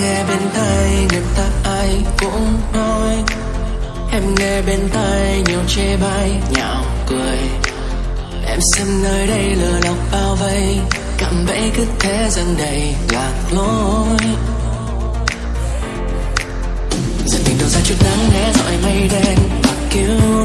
nghe bên tai người ta, ai cũng nói. Em nghe bên tai nhiều chê bai, nhạo cười. Em xem nơi đây lừa lọc bao vây. Cảm bẫy cứ thế dần đầy lạc lối. Giờ tình đầu ra chút nắng nghe dọi mây đen và cứu.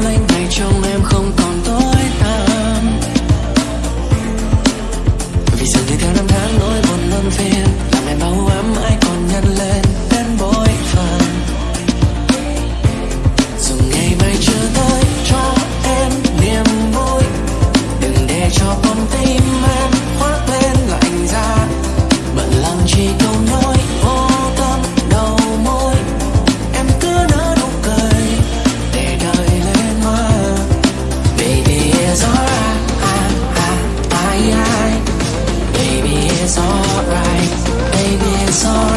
Baby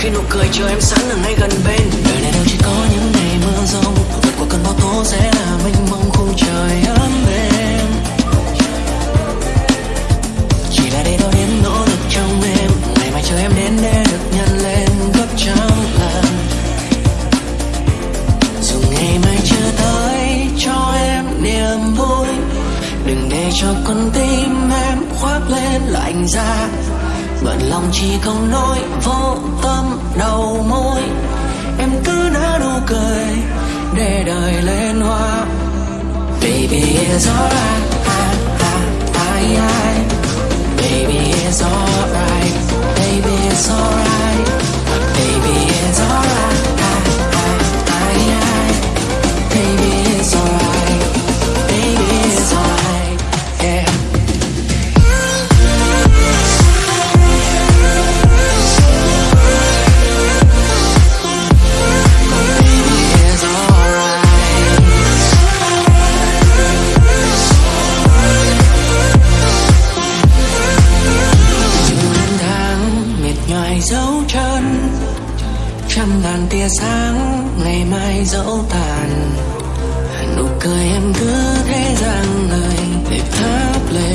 khi nụ cười chờ em sẵn ở ngay gần bên. Đời này đâu chỉ có những ngày mưa rông Vượt qua cơn bão tố sẽ là mênh mông khung trời ấm êm. Chỉ là để đôi đến nỗ lực trong em, ngày mai chờ em đến để được nhân lên gấp trăm lần. Dù ngày mai chưa tới, cho em niềm vui. Đừng để cho con tim em khoác lên lạnh giá bận lòng chỉ không nói vô tâm đầu môi em cứ nở nụ cười để đời lên hoa. Baby it's alright. I, I, I, I. baby it's alright. trăm ngàn tia sáng, ngày mai dẫu tàn. Nụ cười em cứ thế rằng người để thắp lên.